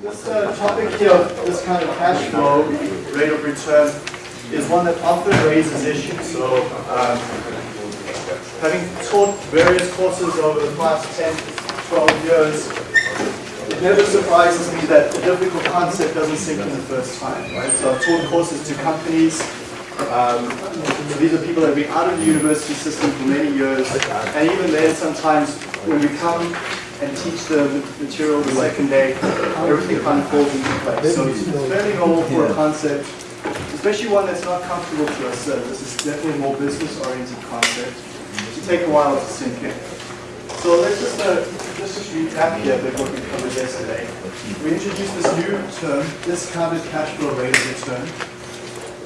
This uh, topic here, this kind of cash flow, rate of return, is one that often raises issues. So, um, having taught various courses over the past 10 to 12 years, it never surprises me that a difficult concept doesn't sink in the first time, right? So I've taught courses to companies, um, so these are people that have been out of the university system for many years, and even then sometimes when we come and teach the material the second day, everything kind of falls into place. So it's fairly normal for a concept, especially one that's not comfortable to us. Uh, this is definitely a more business-oriented concept, to take a while to sink in. So let's just, uh, let's just recap here what we covered yesterday. We introduced this new term, discounted cash flow rate of return.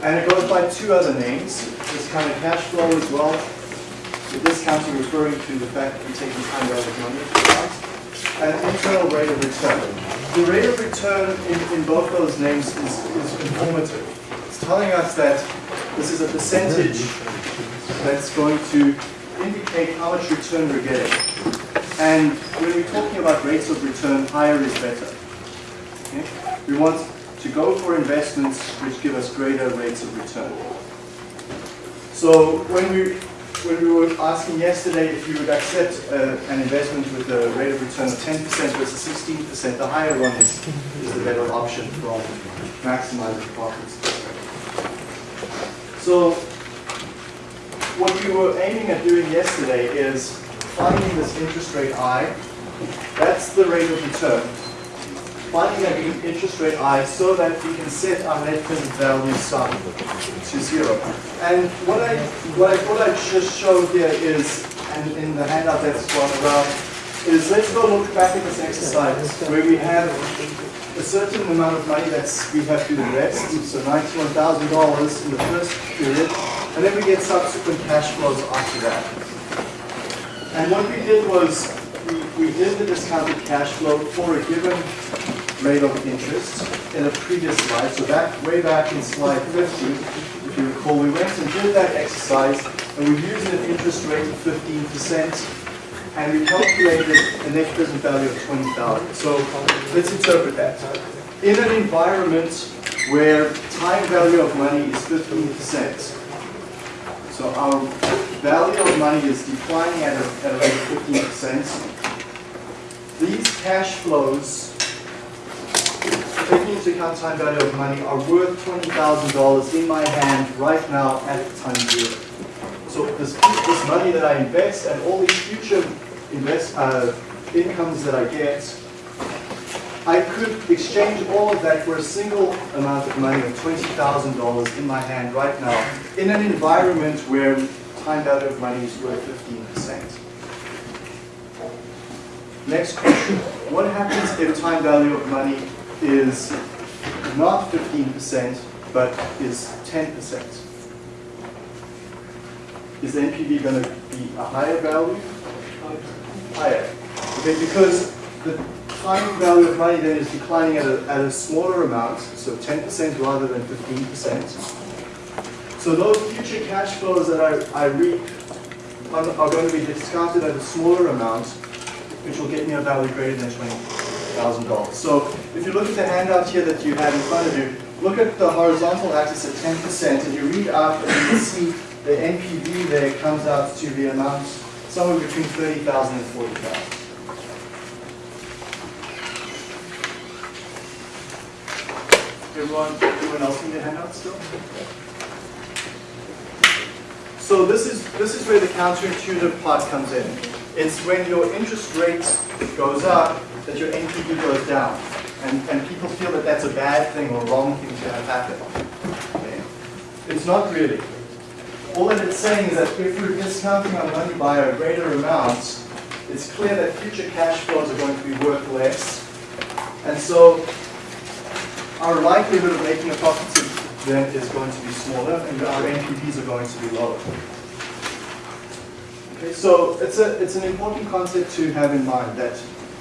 And it goes by two other names, discounted cash flow as well. The discounting referring to the fact that you're taking time value of money. And internal rate of return. The rate of return in, in both those names is, is informative. It's telling us that this is a percentage that's going to indicate how much return we're getting. And when we're talking about rates of return, higher is better. Okay? We want to go for investments which give us greater rates of return. So when we when we were asking yesterday if you would accept uh, an investment with a rate of return of 10% versus 16%, the higher one is, is the better option for maximizing profits. So what we were aiming at doing yesterday is finding this interest rate I, that's the rate of return, finding that interest rate I so that we can set our net present value sum to zero. And what I what I thought I'd just show here is, and in the handout that's gone around, is let's go look back at this exercise where we have a certain amount of money that we have to invest, so $91,000 in the first period, and then we get subsequent cash flows after that. And what we did was, we, we did the discounted cash flow for a given rate of interest in a previous slide. So back way back in slide 50, if you recall, we went and did that exercise and we used an interest rate of 15% and we calculated a net present value of 20,000. So let's interpret that. In an environment where time value of money is 15%, so our value of money is declining at a, at a rate of 15%, these cash flows taking into account time value of money, are worth $20,000 in my hand right now at time zero. So this, this money that I invest and all these future invest, uh, incomes that I get, I could exchange all of that for a single amount of money of $20,000 in my hand right now in an environment where time value of money is worth 15%. Next question, what happens if time value of money is not 15%, but is 10%. Is NPV going to be a higher value? Higher. Okay, because the time value of money then is declining at a, at a smaller amount, so 10% rather than 15%. So those future cash flows that I, I reap are, are going to be discounted at a smaller amount, which will get me a value greater than 20 thousand dollars. So if you look at the handout here that you have in front of you, look at the horizontal axis at 10%, and you read out and you see the NPV there comes out to the amount somewhere between 30,000 and 40,000. Everyone, everyone else in the handout still? So this is this is where the counterintuitive part comes in. It's when your interest rate goes up, that your NPV goes down. And, and people feel that that's a bad thing or wrong thing to have happen. Okay? It's not really. All that it's saying is that if we're discounting our money by a greater amount, it's clear that future cash flows are going to be worth less. And so our likelihood of making a profit then is going to be smaller and our NPVs are going to be lower. Okay, so it's, a, it's an important concept to have in mind that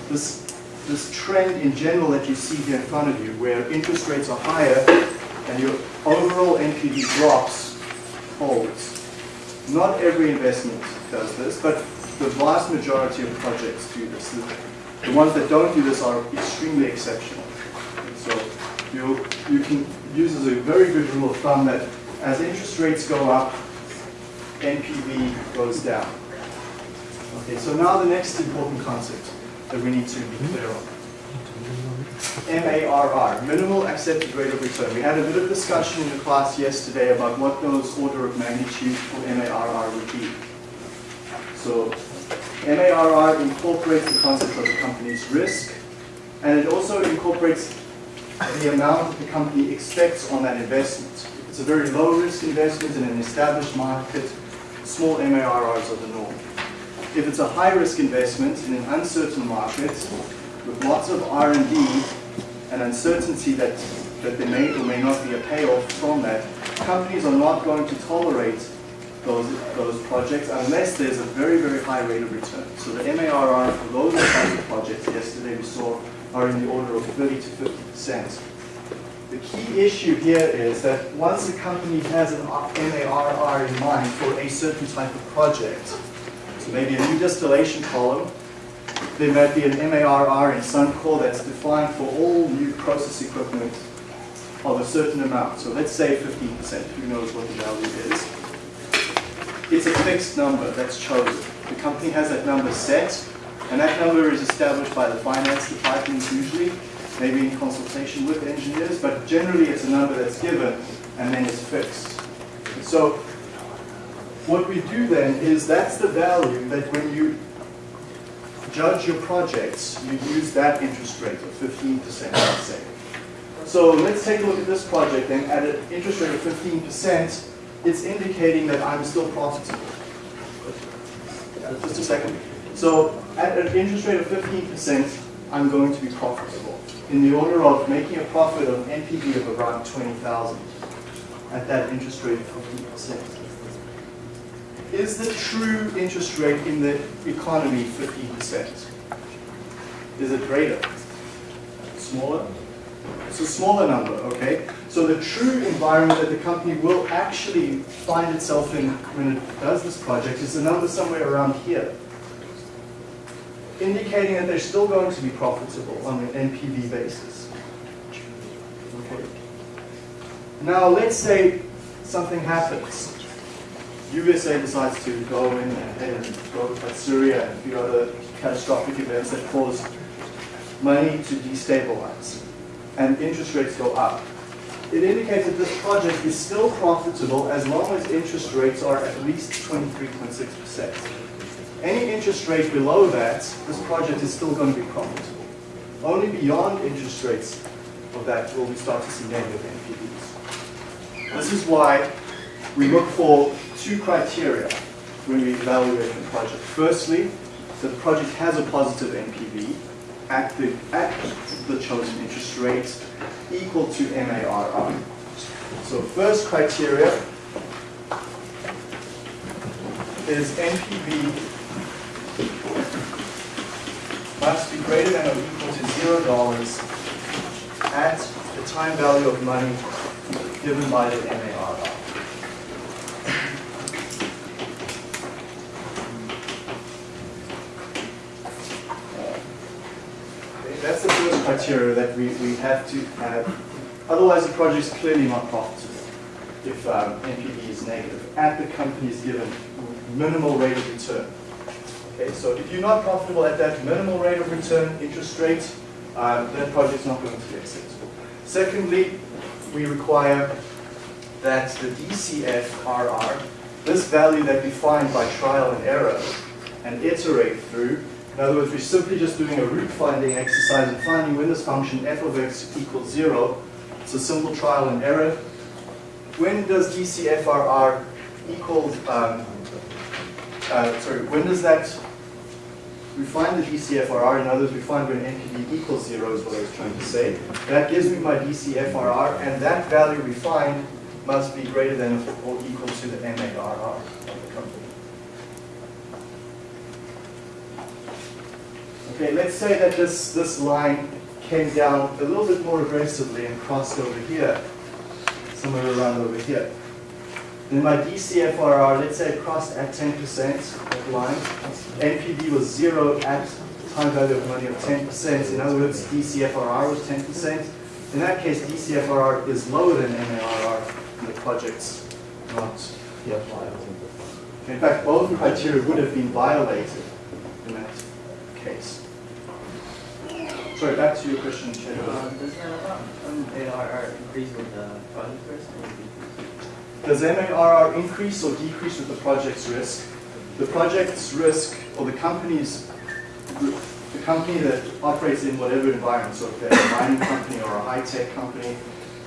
this this trend in general that you see here in front of you, where interest rates are higher and your overall NPV drops, holds. Not every investment does this, but the vast majority of projects do this. The, the ones that don't do this are extremely exceptional. So you you can use as a very good rule of thumb that as interest rates go up, NPV goes down. Okay, so now the next important concept that we need to be hmm? clear on. MARR, minimal accepted rate of return. We had a bit of discussion in the class yesterday about what those order of magnitude for MARR would be. So MARR incorporates the concept of the company's risk, and it also incorporates the amount that the company expects on that investment. If it's a very low risk investment in an established market, small MARRs are the norm. If it's a high risk investment in an uncertain market with lots of R&D and uncertainty that, that there may or may not be a payoff from that, companies are not going to tolerate those, those projects unless there's a very, very high rate of return. So the MARR for those kinds of projects yesterday we saw are in the order of 30 to 50 percent. The key issue here is that once a company has an MARR in mind for a certain type of project, so maybe a new distillation column, there might be an MARR in Suncor that's defined for all new process equipment of a certain amount. So let's say 15%, who knows what the value is. It's a fixed number that's chosen. The company has that number set, and that number is established by the finance department usually, maybe in consultation with engineers, but generally it's a number that's given and then it's fixed. So what we do then is that's the value that when you judge your projects, you use that interest rate of 15%, let's say. So let's take a look at this project then. At an interest rate of 15%, it's indicating that I'm still profitable. Just a second. So at an interest rate of 15%, I'm going to be profitable in the order of making a profit of NPV of around 20,000 at that interest rate of 15%. Is the true interest rate in the economy 15%? Is it greater? Smaller? It's a smaller number, okay? So the true environment that the company will actually find itself in when it does this project is a number somewhere around here, indicating that they're still going to be profitable on an NPV basis. Okay. Now let's say something happens. USA decides to go in and, go to Syria and a few other catastrophic events that cause money to destabilize and interest rates go up. It indicates that this project is still profitable as long as interest rates are at least 23.6%. Any interest rate below that, this project is still going to be profitable. Only beyond interest rates of that will we start to see negative NPVs. This is why we look for two criteria when we evaluate the project. Firstly, the project has a positive NPV at the, at the chosen interest rate equal to MARR. So first criteria is NPV must be greater than or equal to zero dollars at the time value of money given by the MARR. that's the first criteria that we, we have to have. Otherwise, the project is clearly not profitable if um, NPV is negative at the company's given minimal rate of return. Okay, so if you're not profitable at that minimal rate of return interest rate, um, that is not going to be acceptable. Secondly, we require that the DCFRR, this value that we find by trial and error and iterate through, in other words, we're simply just doing a root finding exercise and finding when this function f of x equals zero. It's a simple trial and error. When does DCFRR equal, um, uh, sorry, when does that, we find the DCFRR, in other words, we find when NPV equals zero is what I was trying to say. That gives me my DCFRR, and that value we find must be greater than or equal to the MARR. Okay, let's say that this, this line came down a little bit more aggressively and crossed over here, somewhere around over here. Then my DCFRR, let's say it crossed at 10%, that line. NPV was zero at time value of money of 10%. In other words, DCFRR was 10%. in that case, DCFRR is lower than MARR, and the project's not viable. In fact, both criteria would have been violated in that case. Sorry, back to your question, Chair. Um, Does the ARR increase with the project risk or decrease? Does MARR increase or decrease with the project's risk? The project's risk, or the company's, the company that operates in whatever environment, so if they're a mining company or a high-tech company,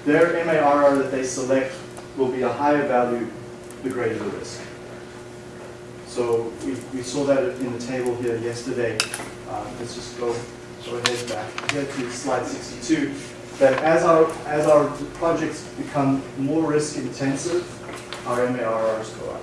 their MARR that they select will be a higher value the greater the risk. So we, we saw that in the table here yesterday. Um, let's just go, go ahead back here to slide 62. That as our, as our projects become more risk intensive, our MARRs go up.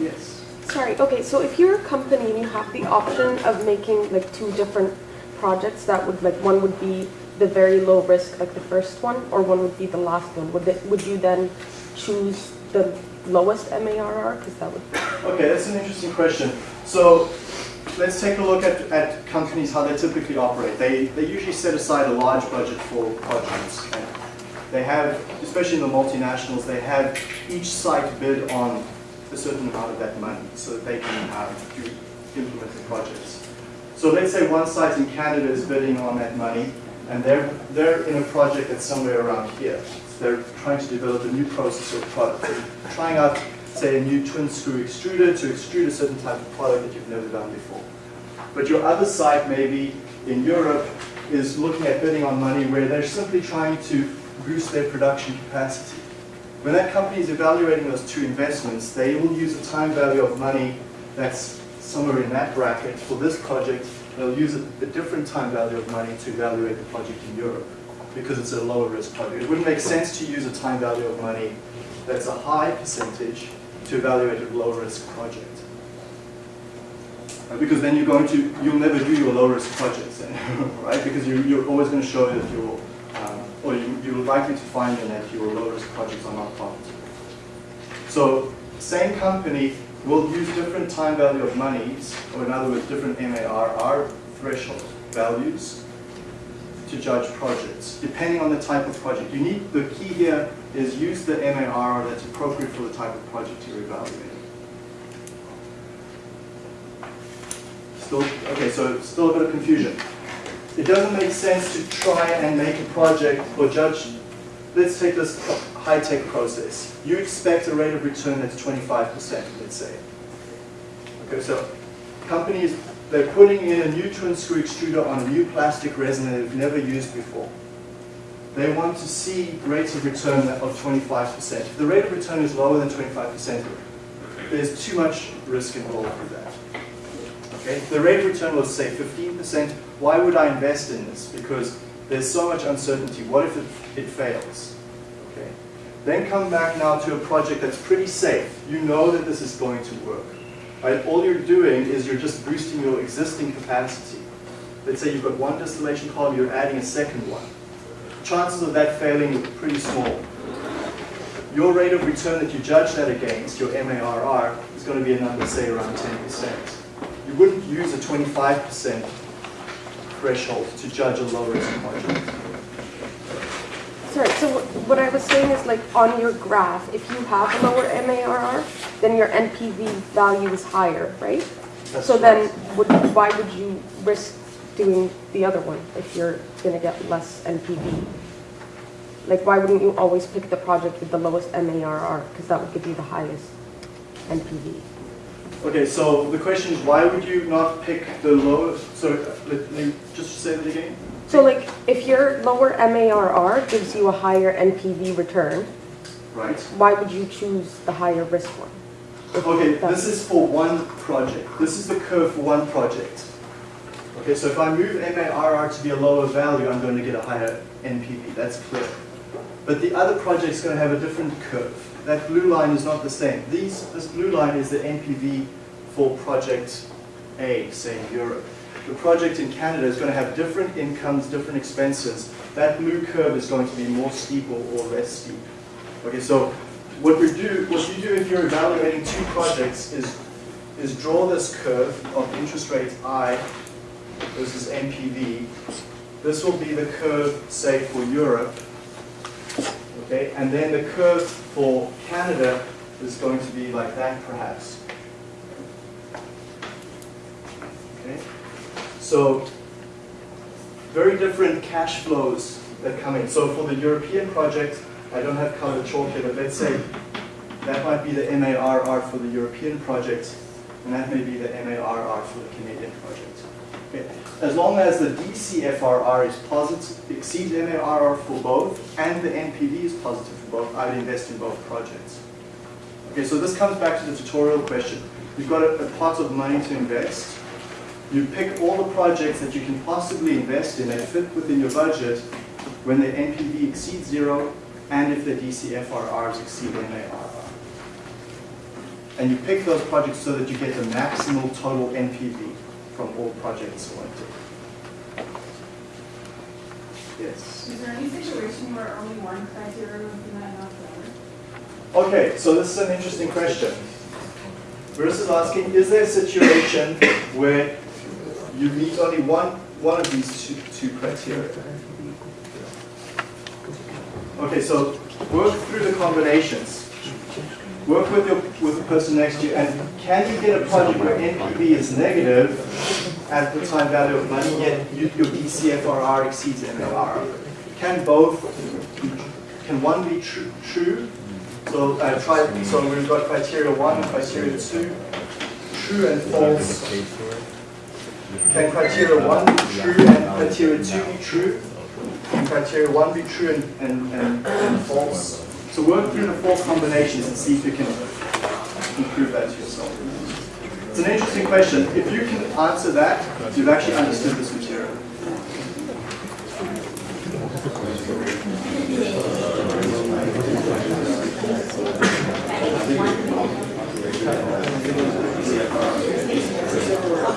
Yes. Sorry, okay, so if you're a company and you have the option of making like two different projects, that would like, one would be the very low risk, like the first one, or one would be the last one, would it, would you then choose the lowest MARR? Because that would, Okay, that's an interesting question. So let's take a look at, at companies, how they typically operate. They, they usually set aside a large budget for projects. And they have, especially in the multinationals, they have each site bid on a certain amount of that money so that they can uh, do, implement the projects. So let's say one site in Canada is bidding on that money and they're, they're in a project that's somewhere around here. They're trying to develop a new process or product. They're trying out, say, a new twin screw extruder to extrude a certain type of product that you've never done before. But your other site, maybe in Europe, is looking at bidding on money where they're simply trying to boost their production capacity. When that company is evaluating those two investments, they will use a time value of money that's somewhere in that bracket for this project. They'll use a, a different time value of money to evaluate the project in Europe because it's a lower risk project. It wouldn't make sense to use a time value of money that's a high percentage to evaluate a low risk project. Uh, Because then you're going to, you'll never do your low risk projects right? Because you, you're always going to show that your, um, or you, you're likely to find that your low risk projects are not profitable. So same company will use different time value of monies, or in other words, different MARR threshold values to judge projects, depending on the type of project. You need, the key here is use the MARR that's appropriate for the type of project you're evaluating. Still, okay, so still a bit of confusion. It doesn't make sense to try and make a project or judge, let's take this high-tech process. You expect a rate of return that's 25%, let's say. Okay, so companies, they're putting in a new twin screw extruder on a new plastic resin that they've never used before. They want to see rates of return of 25%. If the rate of return is lower than 25%, there's too much risk involved with that. Okay, if the rate of return was say 15%, why would I invest in this? Because there's so much uncertainty. What if it, it fails? Okay. Then come back now to a project that's pretty safe. You know that this is going to work. Right? All you're doing is you're just boosting your existing capacity. Let's say you've got one distillation column, you're adding a second one. Chances of that failing are pretty small. Your rate of return that you judge that against, your MARR, is going to be a number, say, around 10%. You wouldn't use a 25% threshold to judge a low-risk project. Sorry, so what- I was saying is like on your graph, if you have a lower MARR, then your NPV value is higher, right? That's So then, would, why would you risk doing the other one if you're gonna get less NPV? Like, why wouldn't you always pick the project with the lowest MARR? Because that would give you the highest NPV. Okay, so the question is, why would you not pick the lowest, so uh, let me just say that again? So like, if your lower MARR gives you a higher NPV return, Right? why would you choose the higher risk one? Okay, this is for one project. This is the curve for one project. Okay, so if I move MARR to be a lower value, I'm going to get a higher NPV, that's clear. But the other project's going to have a different curve. That blue line is not the same. These, this blue line is the NPV for project A, say Europe. The project in Canada is going to have different incomes, different expenses. That blue curve is going to be more steep or, or less steep. Okay, so what we do, what you do if you're evaluating two projects is is draw this curve of interest rates I versus NPV. This will be the curve, say, for Europe. Okay, and then the curve for Canada is going to be like that, perhaps. Okay, so very different cash flows that come in. So for the European project, I don't have colored chalk here, but let's say that might be the MARR for the European project, and that may be the MARR for the Canadian project. Okay. As long as the DCFRR is positive, exceeds MARR for both, and the NPV is positive for both, I would invest in both projects. Okay, so this comes back to the tutorial question. You've got a, a pot of money to invest. You pick all the projects that you can possibly invest in that fit within your budget when the NPV exceeds zero and if the DCFRRs exceed MARR. And you pick those projects so that you get the maximal total NPV from all projects selected. Yes. Is there any situation where only one criteria would be met, not the other? Okay, so this is an interesting question. Bruce is asking, is there a situation where you meet only one, one of these two, two criteria? Okay, so work through the combinations. Work with your, with the person next to you, and can you get a project where NPV is negative at the time value of money, yet you- your DCFRR exceeds MLR? Can both, can one be true, true so uh, try, so we've got criteria one, criteria two, true and false. Can criteria one be true and criteria two be true? Can criteria one be true and, and, and, and false? So work through the four combinations and see if you can improve that yourself. It's an interesting question. If you can answer that, you've actually understood this material.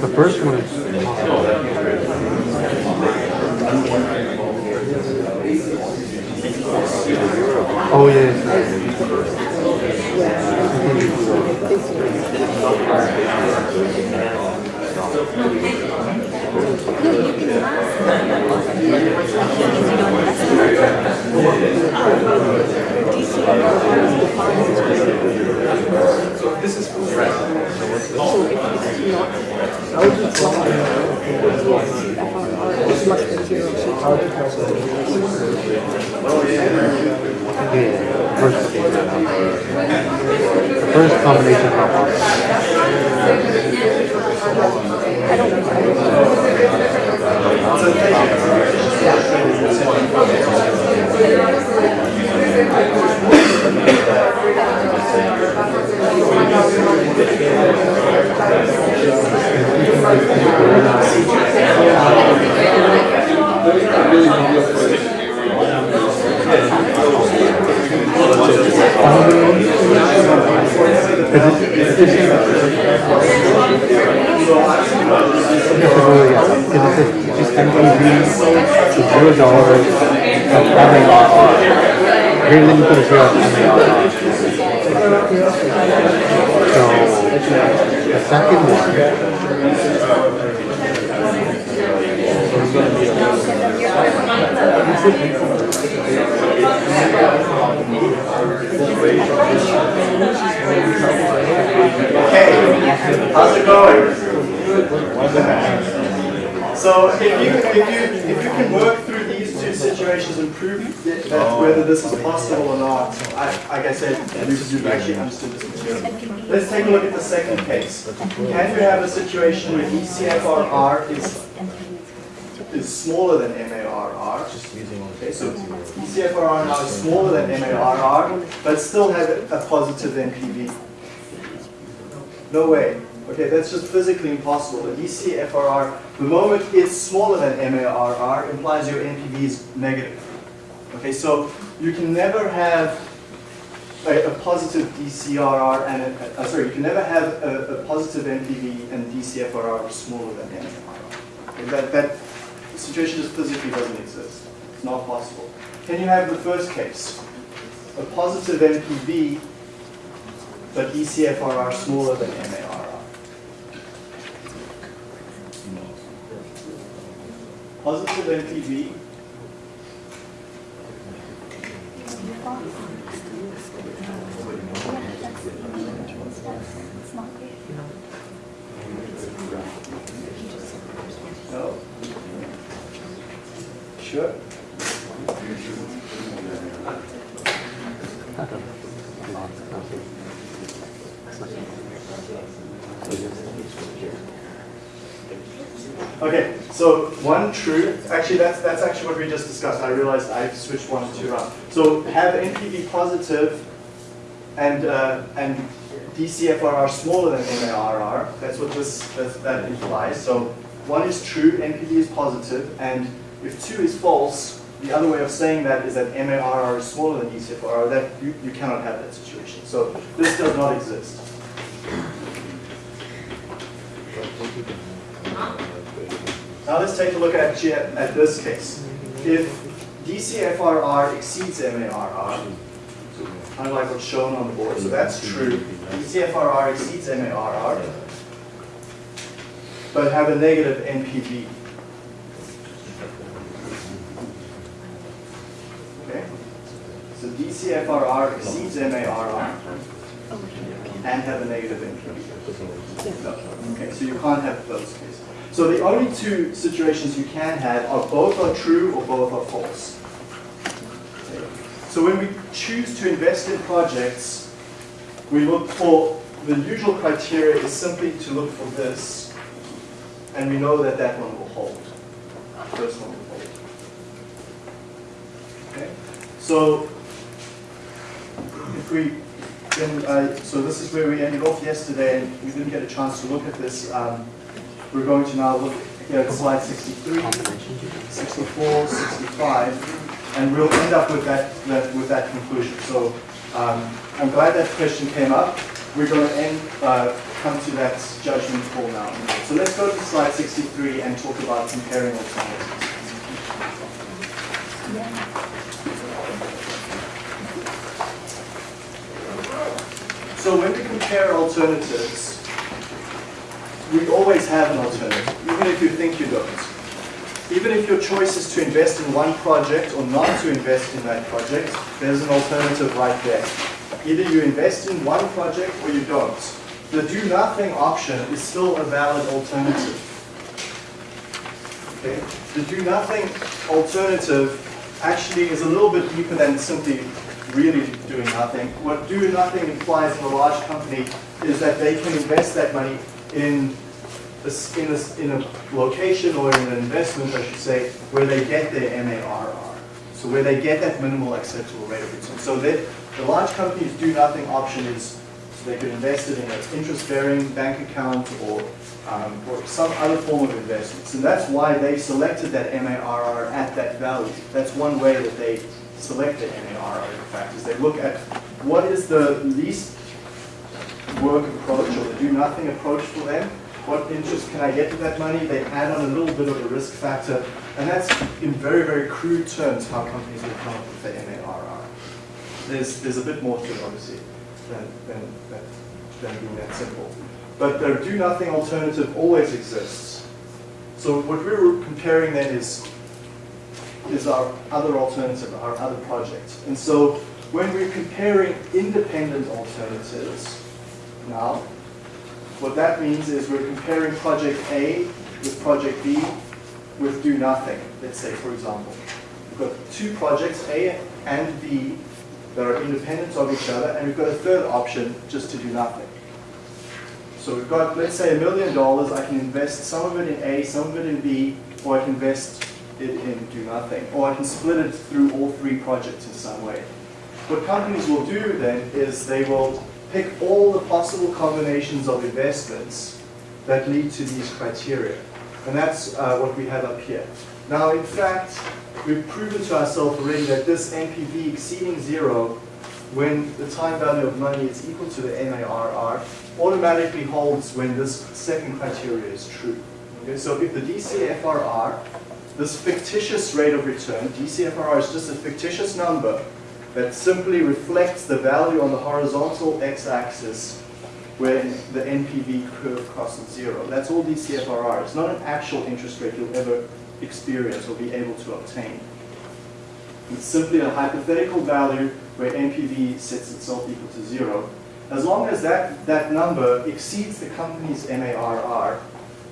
The first one is Oh yeah. Yeah. First, the first combination problem. Because it says just NPV to zero dollars of MAR. Greater than equal to zero of MAR. So the second one. Okay, how's it going? So if you, if you, if you can work through these two situations and prove that whether this is possible or not, I, like I said, you've you've actually understood this material. Let's take a look at the second case. Can you have a situation where DCFRR is, is smaller than MARR? Okay, so DCFRR now is smaller than MARR, but still has a positive NPV. No way. Okay, that's just physically impossible. The DCFRR, the moment it's smaller than MARR, implies your NPV is negative. Okay, so you can never have a, a positive DCRR and a, uh, sorry, you can never have a, a positive NPV and DCFRR smaller than MARR. Okay, that, that situation just physically doesn't exist. It's not possible. Can you have the first case? A positive NPV, but DCFRR smaller than MARR. Positive NPV, no? Okay, so one true, actually that's, that's actually what we just discussed. I realized I switched one and two around. So have NPV positive and, uh, and DCFRR smaller than MARR. That's what this, that, that implies. So one is true, NPV is positive, and if two is false, the other way of saying that is that MARR is smaller than DCFRR, that you, you cannot have that situation. So this does not exist. Now let's take a look at, at this case. If DCFRR exceeds MARR, kind of like what's shown on the board, so that's true. DCFRR exceeds MARR, but have a negative NPV. Okay? So DCFRR exceeds MARR and have a negative NPV. No. Okay, so you can't have those cases. So the only two situations you can have are both are true or both are false. So when we choose to invest in projects, we look for, the usual criteria is simply to look for this, and we know that that one will hold. First one will hold. Okay? So if we, then I, so this is where we ended off yesterday, and we didn't get a chance to look at this. Um, we're going to now look here at slide 63, 64, 65, and we'll end up with that, that with that conclusion. So um, I'm glad that question came up. We're going to end, uh, come to that judgment call now. So let's go to slide 63 and talk about comparing alternatives. So when we compare alternatives, we always have an alternative, even if you think you don't. Even if your choice is to invest in one project or not to invest in that project, there's an alternative right there. Either you invest in one project or you don't. The do nothing option is still a valid alternative. Okay? The do nothing alternative actually is a little bit deeper than simply really doing nothing. What do nothing implies in a large company is that they can invest that money in a, in a, in a location or in an investment, I should say, where they get their MARR. So where they get that minimal acceptable rate of return. So that the large companies do nothing option is so they could invest it in an interest-bearing bank account or, um, or some other form of investment. And that's why they selected that MARR at that value. That's one way that they select the MARR, in fact, is they look at what is the least work approach or the do nothing approach for them. What interest can I get with that money? They add on a little bit of a risk factor. And that's in very, very crude terms how companies will come up with the MARR. There's, there's a bit more to it, obviously, than, than, than, than being that simple. But the do nothing alternative always exists. So what we're comparing then is, is our other alternative, our other project. And so when we're comparing independent alternatives, now, what that means is we're comparing project A with project B with do nothing, let's say, for example. We've got two projects, A and B, that are independent of each other, and we've got a third option, just to do nothing. So we've got, let's say, a million dollars. I can invest some of it in A, some of it in B, or I can invest it in do nothing. Or I can split it through all three projects in some way. What companies will do then is they will pick all the possible combinations of investments that lead to these criteria. And that's uh, what we have up here. Now, in fact, we've proven to ourselves already that this NPV exceeding zero when the time value of money is equal to the MARR automatically holds when this second criteria is true. Okay, so if the DCFRR, this fictitious rate of return, DCFRR is just a fictitious number that simply reflects the value on the horizontal x-axis when the NPV curve crosses zero. That's all DCFRR. It's not an actual interest rate you'll ever experience or be able to obtain. It's simply a hypothetical value where NPV sets itself equal to zero. As long as that, that number exceeds the company's MARR,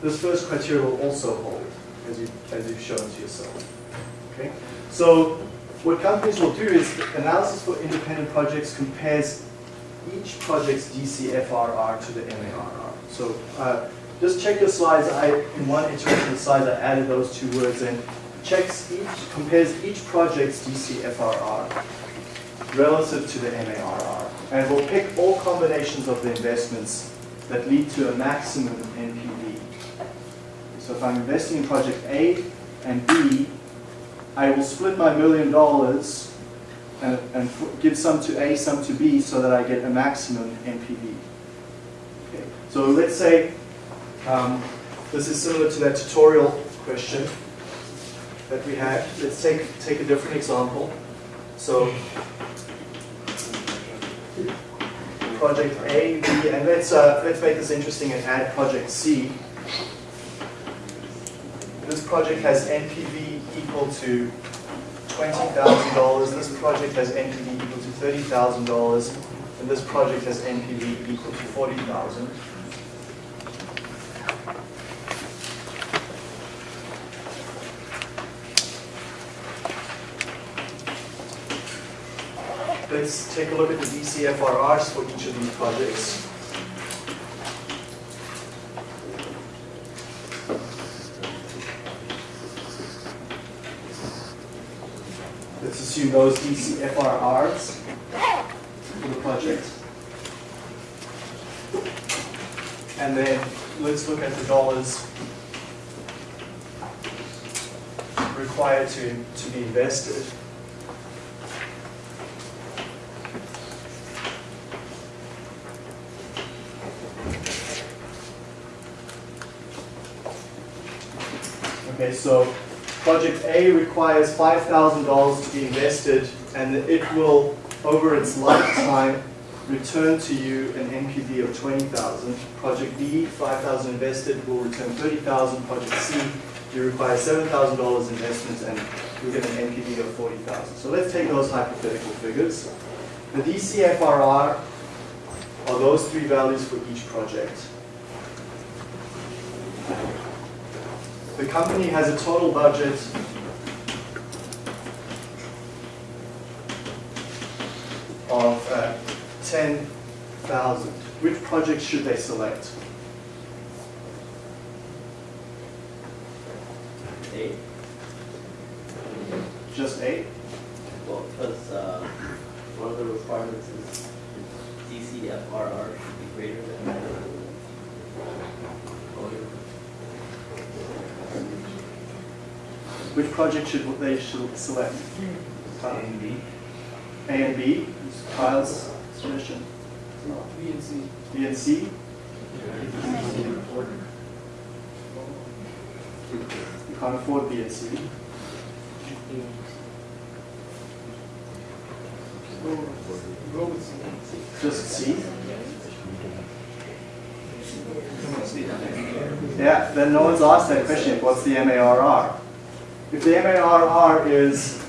this first criteria will also hold, as, you, as you've shown to yourself. Okay? So what companies will do is analysis for independent projects compares each project's DCFRR to the MARR. So uh, just check your slides. I, in one iteration of the slides, I added those two words in. Checks each, compares each project's DCFRR relative to the MARR. And will pick all combinations of the investments that lead to a maximum NPV. So if I'm investing in project A and B, I will split my million dollars and, and give some to A, some to B, so that I get a maximum NPV. Okay. So let's say um, this is similar to that tutorial question that we had. Let's take, take a different example. So project A, B, and let's, uh, let's make this interesting and add project C. This project has NPV equal to $20,000. This project has NPV equal to $30,000. And this project has NPV equal to 40,000. Let's take a look at the DCFRRs for each of these projects. Assume those DCFRRs for the project. And then let's look at the dollars required to, to be invested. Okay, so project A requires $5,000 to be invested and it will, over its lifetime, return to you an NPV of 20,000. Project B, 5,000 invested, will return 30,000. Project C, you require $7,000 investment and you get an NPV of 40,000. So let's take those hypothetical figures. The DCFRR are those three values for each project. The company has a total budget of uh, 10,000. Which project should they select? Eight, Just eight? well, because, uh, one of the requirements is DCFRR should be greater than. Oh, Which project should they should select? A and B. A and B, Kyle's suggestion. B and C. B and C? You can't afford B and C. Go with C. Just C? Yeah, then no one's asked that question, what's the MARR? If the MARR is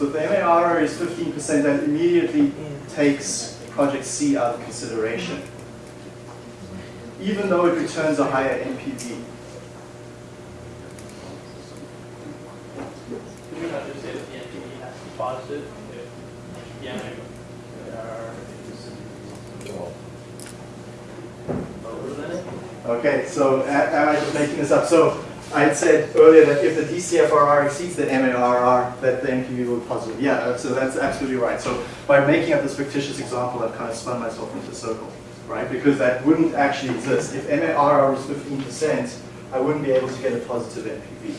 So if the MARR is 15%, that immediately takes project C out of consideration, even though it returns a higher NPV. Can you not just say that the NPV has to be positive if the MAR is lower than it? Okay, so am I just making this up? So I had said earlier that if the DCFRR exceeds the MARR, that the NPV will be positive. Yeah, uh, so that's absolutely right. So by making up this fictitious example, I've kind of spun myself into a circle, right? Because that wouldn't actually exist. If MARR was 15%, I wouldn't be able to get a positive NPV.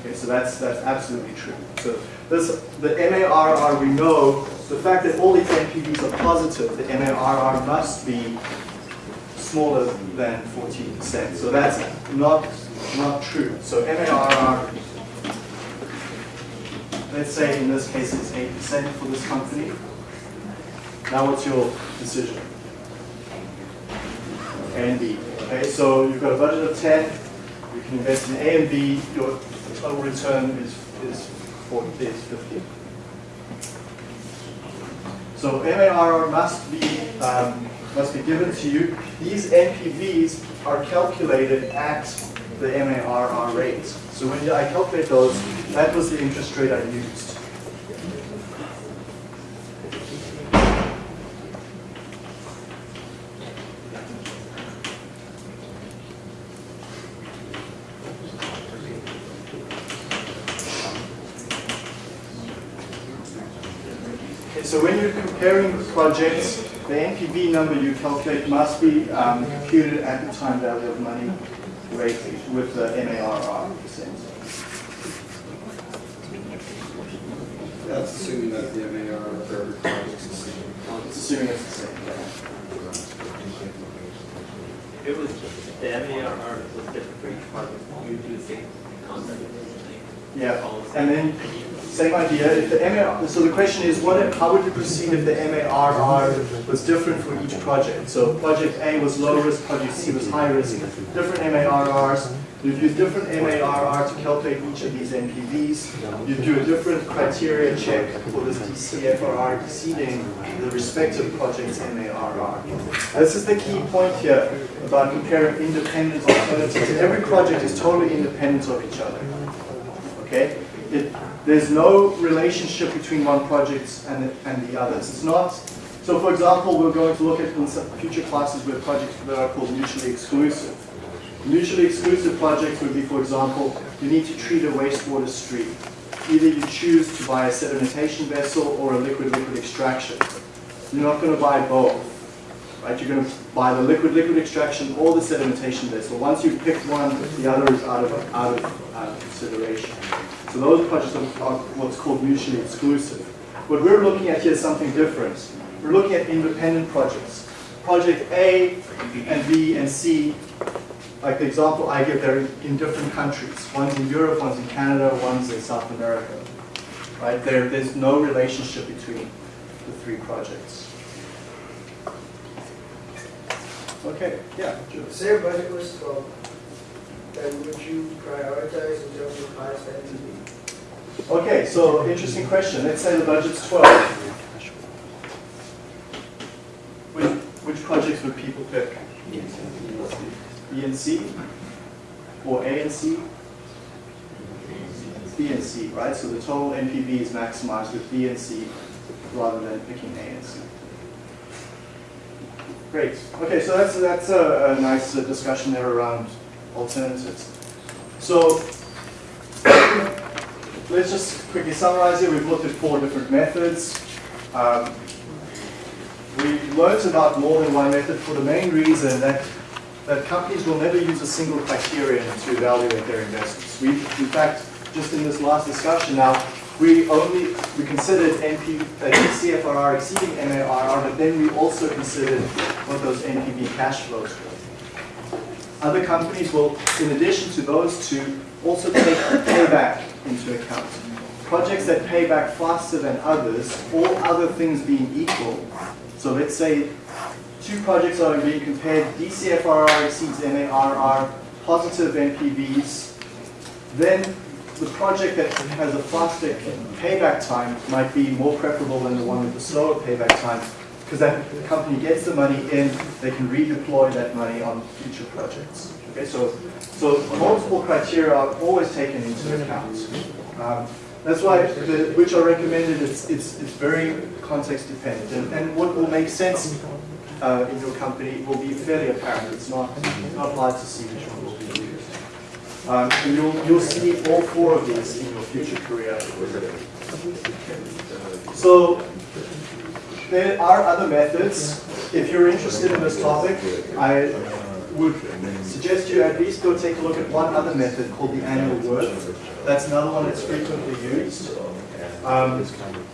Okay, so that's that's absolutely true. So this the MARR we know the fact that all these NPVs are positive, the MARR must be smaller than 14%. So that's not not true. So MARR, let's say in this case it's 8% for this company. Now what's your decision? A and B. Okay, so you've got a budget of 10, you can invest in A and B, your total return is, is, 40, is 50. So MARR must be, um, must be given to you. These NPVs are calculated at the MARR rate. So when I calculate those, that was the interest rate I used. Okay, so when you're comparing projects, the NPV number you calculate must be um, computed at the time value of money rate with the MARR percent. That's assuming that the MARR for every project is the same. It's assuming it's the same. It was, the MARR was different for each project, you do the same concept. Yeah, and then same idea. If the MARR, so the question is, what? How would you proceed if the MARR was different for each project? So project A was low risk, project C was high risk. Different MARRs. You'd use different MARR to calculate each of these NPVs. You'd do a different criteria check for this DCFRR exceeding the respective project's MARR. This is the key point here about comparing independent alternatives. Every project is totally independent of each other. Okay? It, there's no relationship between one project and, and the others. It's not, so for example, we're going to look at in future classes where projects that are called mutually exclusive. Mutually exclusive projects would be, for example, you need to treat a wastewater stream. Either you choose to buy a sedimentation vessel or a liquid-liquid extraction. You're not going to buy both. Right? You're going to buy the liquid-liquid extraction or the sedimentation vessel. Once you've picked one, the other is out of, out of, out of consideration. So those projects are, what's called mutually exclusive. What we're looking at here is something different. We're looking at independent projects. Project A and B and C, like the example I give, they're in different countries. One's in Europe, one's in Canada, one's in South America. Right? There, there's no relationship between the three projects. Okay, yeah, Jules. Say budget was twelve, then would you prioritize in terms of highest NPV? Okay, so interesting question. Let's say the budget's 12. Which, which projects would people pick? B and C? Or A and C? B and C, right? So the total NPV is maximized with B and C rather than picking A and C. Great. Okay, so that's, that's a, a nice uh, discussion there around alternatives. So let's just quickly summarize here. We've looked at four different methods. Um, we learned about more than one method for the main reason that, that companies will never use a single criterion to evaluate their investments. We, in fact, just in this last discussion now, we only, we considered NP, uh, CFRR exceeding MARR, but then we also considered what those NPV cash flows were. Other companies will, in addition to those two, also take payback into account. Projects that pay back faster than others, all other things being equal. So let's say two projects are being compared, DCFRR exceeds MARR, positive NPVs, then the project that has a faster payback time might be more preferable than the one with the slower payback time because that company gets the money in, they can redeploy that money on future projects. Okay, so so multiple criteria are always taken into account. Um, that's why the, which I recommended. It's it's it's very context dependent, and, and what will make sense uh, in your company will be fairly apparent. It's not not hard to see which one will be used. Um, and you'll, you'll see all four of these in your future career. So there are other methods. If you're interested in this topic, I would suggest you at least go take a look at one other method called the annual worth. That's another one that's frequently used. Um,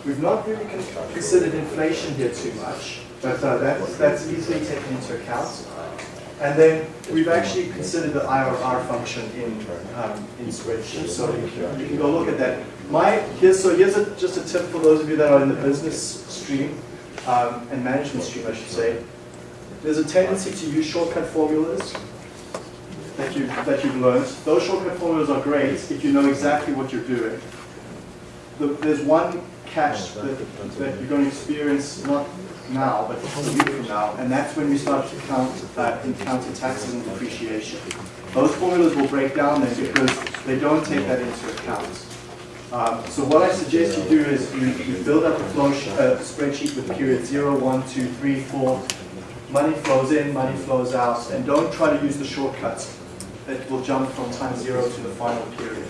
we've not really considered inflation here too much, but uh, that's, that's easily taken into account. And then we've actually considered the IRR function in, um, in spreadsheets, so you can, go look at that. My, so here's a, just a tip for those of you that are in the business stream, um, and management stream, I should say. There's a tendency to use shortcut formulas that you that you've learned. Those shortcut formulas are great if you know exactly what you're doing. The, there's one catch that, that you're going to experience not now, but a week from now, and that's when we start to count uh, encounter taxes and depreciation. Those formulas will break down then because they don't take that into account. Um, so what I suggest you do is you, you build up a flow uh, spreadsheet with period 0, 1, 2, 3, 4. Money flows in, money flows out, and don't try to use the shortcuts that will jump from time 0 to the final period.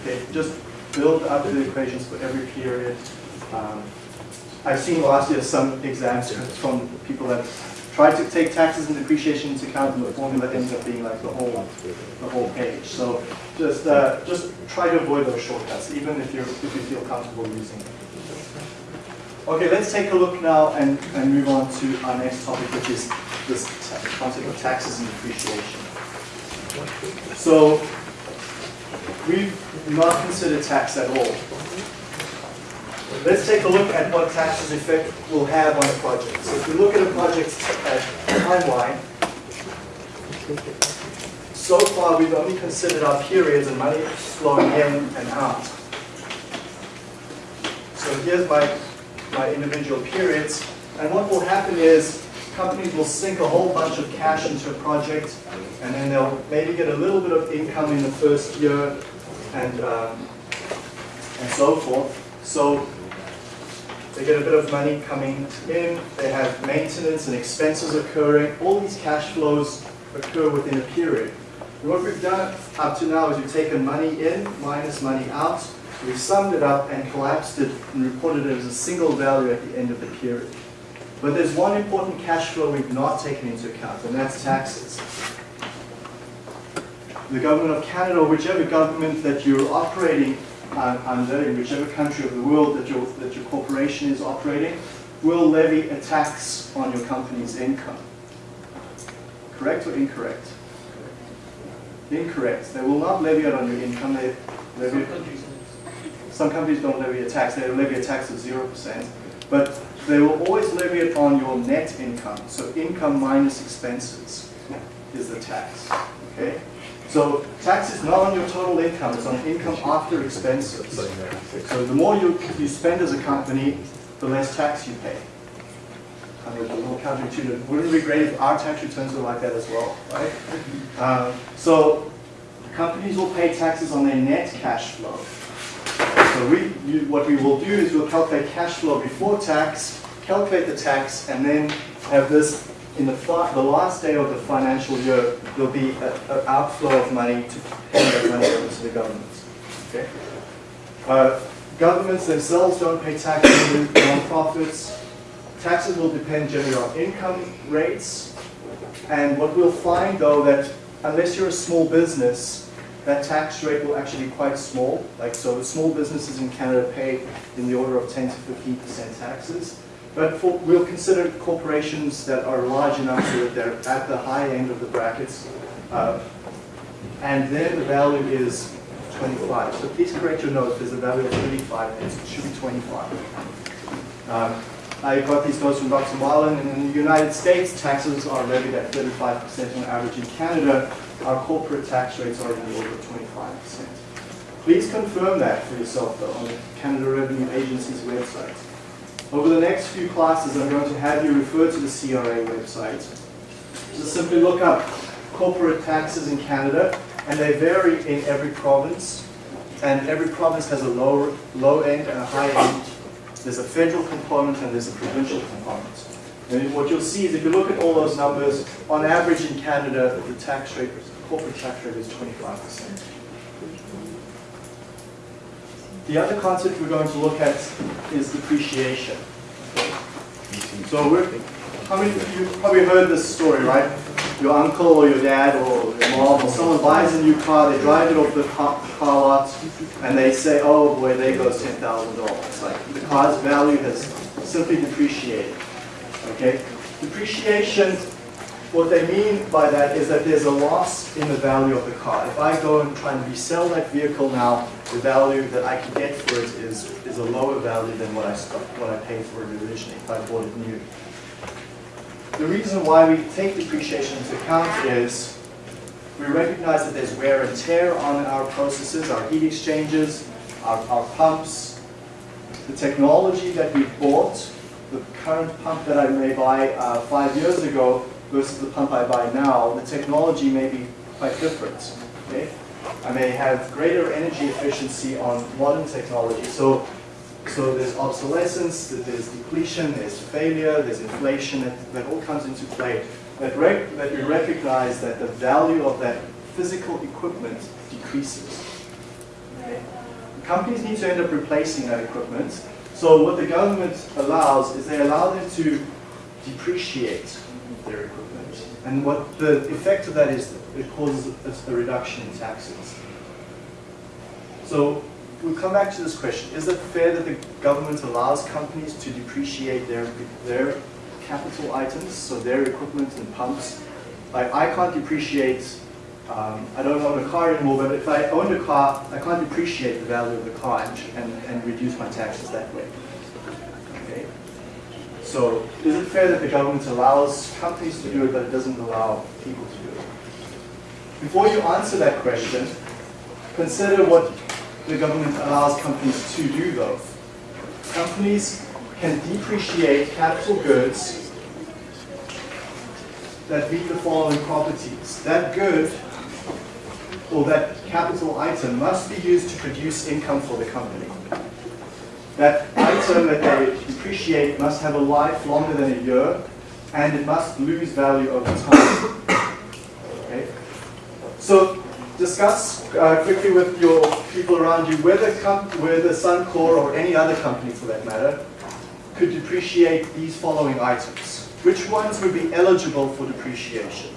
Okay, just build up the equations for every period. Um, I've seen last year some exams from people that tried to take taxes and depreciation into account, and the formula ends up being like the whole, the whole page. So just, uh, just try to avoid those shortcuts, even if you if you feel comfortable using them. Okay, let's take a look now and, and move on to our next topic, which is this concept of taxes and depreciation. So we've not considered tax at all. Let's take a look at what taxes effect will have on a project. So if we look at a project's timeline, so far we've only considered our periods and money flowing in and out. So here's my, my individual periods, and what will happen is companies will sink a whole bunch of cash into a project, and then they'll maybe get a little bit of income in the first year, and um, and so forth. So they get a bit of money coming in, they have maintenance and expenses occurring, all these cash flows occur within a period. And what we've done up to now is we've taken money in minus money out, we've summed it up and collapsed it and reported it as a single value at the end of the period. But there's one important cash flow we've not taken into account, and that's taxes. The government of Canada, or whichever government that you're operating under, in whichever country of the world that your, that your corporation is operating, will levy a tax on your company's income. Correct or incorrect? Incorrect. They will not levy it on your income. They levy it some companies don't levy a tax, they levy a tax of 0%, but they will always levy it on your net income. So income minus expenses is the tax, okay? So tax is not on your total income, it's on income after expenses. So the more you, you spend as a company, the less tax you pay. I mean, a little counterintuitive. Wouldn't it be great if our tax returns were like that as well, right? Um, so companies will pay taxes on their net cash flow. So we, you, what we will do is we'll calculate cash flow before tax, calculate the tax, and then have this in the, the last day of the financial year, there'll be an outflow of money to pay that money over to the governments. Okay? Uh, governments themselves don't pay taxes on non-profits. Taxes will depend generally on income rates. And what we'll find though that unless you're a small business, that tax rate will actually be quite small. Like so small businesses in Canada pay in the order of 10 to 15% taxes. But for, we'll consider corporations that are large enough so that they're at the high end of the brackets. Uh, and then the value is 25. So please correct your notes, there's a value of 35, it should be 25. Um, I got these notes from Dr. Marlin, and in the United States, taxes are levied at 35% on average. In Canada, our corporate tax rates are in the order of 25%. Please confirm that for yourself, though, on the Canada Revenue Agency's website. Over the next few classes, I'm going to have you refer to the CRA website. Just simply look up corporate taxes in Canada, and they vary in every province, and every province has a low, low end and a high end. There's a federal component and there's a provincial component. And what you'll see is if you look at all those numbers, on average in Canada, the tax rate corporate tax rate is 25%. The other concept we're going to look at is depreciation. So we're, how many of you probably heard this story, right? Your uncle or your dad or your mom or someone buys a new car, they drive it off the car, car lot, and they say, oh boy, there goes ten thousand dollars. Like the car's value has simply depreciated. Okay? Depreciation, what they mean by that is that there's a loss in the value of the car. If I go and try and resell that vehicle now, the value that I can get for it is, is a lower value than what I, what I paid for it originally if I bought it new. The reason why we take depreciation into account is we recognize that there's wear and tear on our processes, our heat exchangers, our, our pumps, the technology that we bought, the current pump that I may buy uh, five years ago versus the pump I buy now, the technology may be quite different. Okay? I may have greater energy efficiency on modern technology. So, so there's obsolescence, there's depletion, there's failure, there's inflation, that, that all comes into play. That, rec- that recognize that the value of that physical equipment decreases. Okay? Companies need to end up replacing that equipment. So what the government allows is they allow them to depreciate their equipment. And what the effect of that is, it causes a, a reduction in taxes. So we'll come back to this question. Is it fair that the government allows companies to depreciate their, their capital items, so their equipment and pumps? Like I can't depreciate, um, I don't own a car anymore, but if I owned a car, I can't depreciate the value of the car and, and reduce my taxes that way. So is it fair that the government allows companies to do it, but it doesn't allow people to do it? Before you answer that question, consider what the government allows companies to do though. Companies can depreciate capital goods that meet the following properties. That good or that capital item must be used to produce income for the company. That item that they depreciate must have a life longer than a year and it must lose value over time. Okay? So discuss uh, quickly with your people around you whether, whether Suncor or any other company for that matter could depreciate these following items. Which ones would be eligible for depreciation?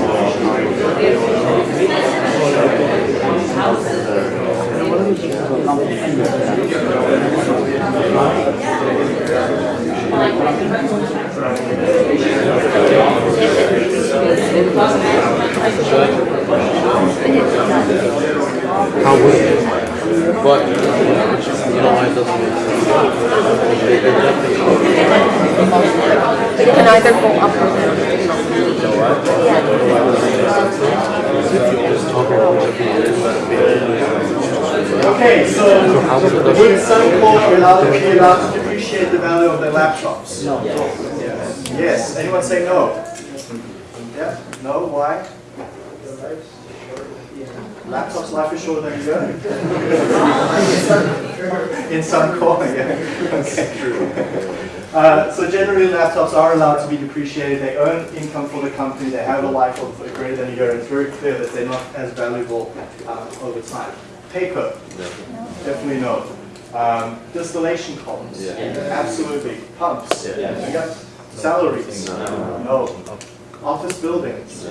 How would it? But, you know why it doesn't make sense? They- they're definitely- It can either go up or down. you know what? If you just talk about what it is, that'd be- Okay, so how would it- would Suncor allow be allowed to depreciate the value of their laptops? No. Yes. Anyone say no? Yeah. No. Why? The life's short, yeah. Laptop's life is shorter than a year. In Suncor, yeah. Okay. Uh, so generally, laptops are allowed to be depreciated. They earn income for the company. They have a life of greater than a year. It's very clear that they're not as valuable uh, over time. Paper, definitely no. Um, distillation columns, absolutely. Pumps, Yeah. we got salaries, no. Office buildings,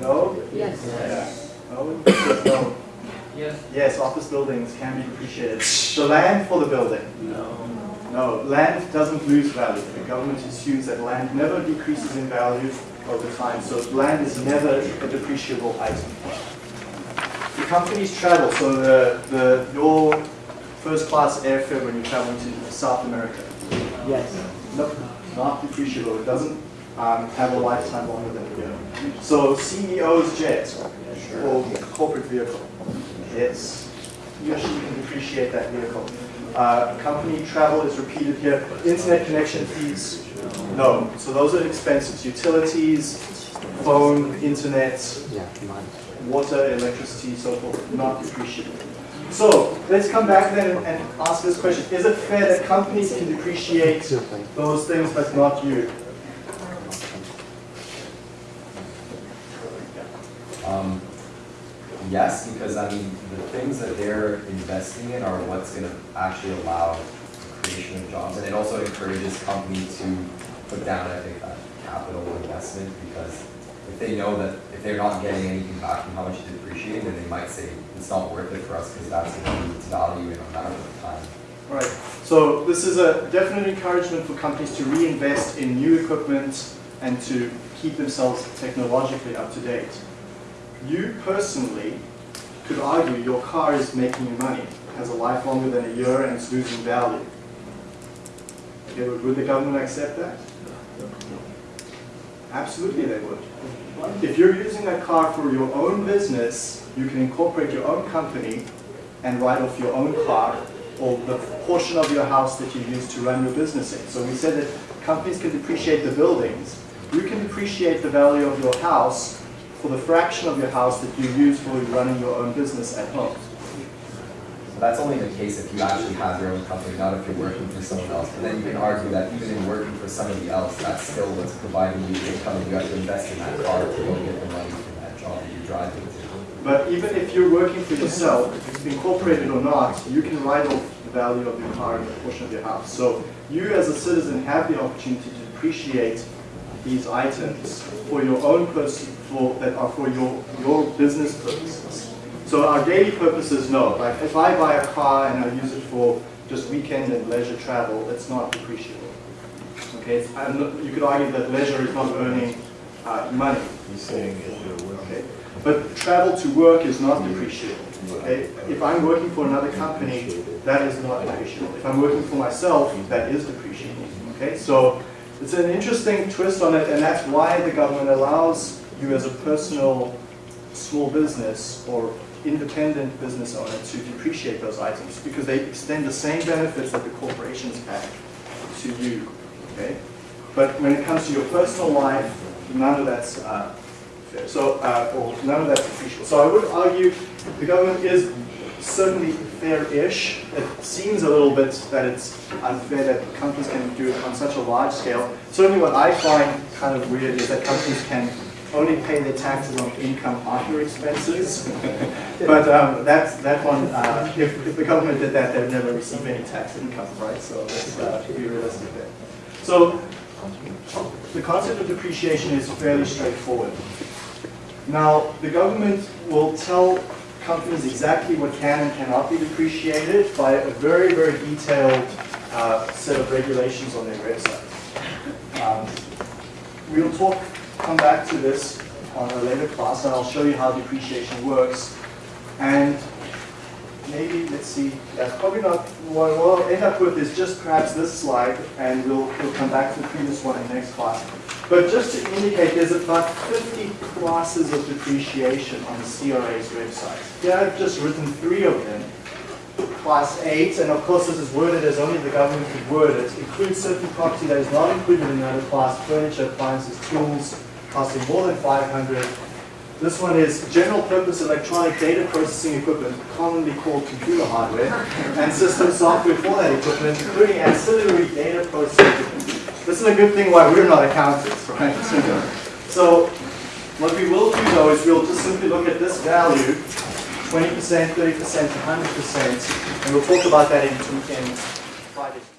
no. Yes. Oh, no, no. Yes. Yes, office buildings can be depreciated. The land for the building, No. no, land doesn't lose value. The government assumes that land never decreases in value over time, so land is never a depreciable item. The company's travel, so the, the, your first class airfare when you're traveling to South America, Yes. no, not depreciable. It doesn't um, have a lifetime longer than a year. So CEO's jet or corporate vehicle, it's, or she can depreciate that vehicle. Uh, company travel is repeated here. Internet connection fees, no. So those are expenses. Utilities, phone, internet, water, electricity, so forth, not depreciated. So let's come back then and, and ask this question. Is it fair that companies can depreciate those things but not you? Um, yes, because I mean, the things that they're investing in are what's gonna actually allow creation of jobs. And it also encourages companies to put down, I think, that capital investment because if they know that if they're not getting anything back from how much it's depreciating, then they might say, it's not worth it for us because that's gonna lose value in a matter of time. Right. So this is a definite encouragement for companies to reinvest in new equipment and to keep themselves technologically up to date. You personally could argue your car is making you money, has a life longer than a year and it's losing value. Okay, would would the government accept that? Absolutely they would. If you're using a car for your own business, you can incorporate your own company and write off your own car or the portion of your house that you use to run your business in. So we said that companies can depreciate the buildings. You can depreciate the value of your house for the fraction of your house that you use for running your own business at home. So that's only the case if you actually have your own company, not if you're working for someone else. But then you can argue that even in working for somebody else, that's still what's providing you income and you have to invest in that car to go get the money from that job that you're driving to. But even if you're working for yourself, incorporated or not, you can write off the value of your car and a portion of your house. So you as a citizen have the opportunity to depreciate these items for your own person, for, that are for your, your business purposes. So our daily purposes, no. Like if I buy a car and I use it for just weekend and leisure travel, it's not depreciable. Okay, not, you could argue that leisure is not earning uh, money. He's saying working. Okay, but travel to work is not depreciable. Okay, if I'm working for another company, that is not depreciable. If I'm working for myself, that is depreciable. Okay, so it's an interesting twist on it, and that's why the government allows you as a personal small business or independent business owner to depreciate those items because they extend the same benefits that the corporations have to you. Okay, but when it comes to your personal life, none of that's uh, fair. So, uh, or none of that's depreciable. So I would argue the government is certainly fair-ish. It seems a little bit that it's unfair that companies can do it on such a large scale. Certainly what I find kind of weird is that companies can only pay their taxes on income after expenses. but um, that's, that one, uh, if, if the government did that, they'd never receive any tax income, right? So let's uh, be realistic there. So the concept of depreciation is fairly straightforward. Now, the government will tell companies exactly what can and cannot be depreciated by a very, very detailed uh, set of regulations on their website. Um, we'll talk, come back to this on a later class, and I'll show you how depreciation works. And maybe, let's see, that's probably not, what we'll end up with is just perhaps this slide, and we'll, we'll come back to the previous one in the next class. But just to indicate, there's about 50 classes of depreciation on the CRA's website. Here I've just written three of them. Class 8, and of course this is worded as only the government could word it, includes certain property that is not included in another class, furniture, appliances, tools, costing more than 500. This one is general purpose electronic data processing equipment, commonly called computer hardware, and system software for that equipment, including ancillary data processing. This is a good thing why we're not accountants, right? So what we will do though is we'll just simply look at this value, 20%, 30%, 100%, and we'll talk about that in, in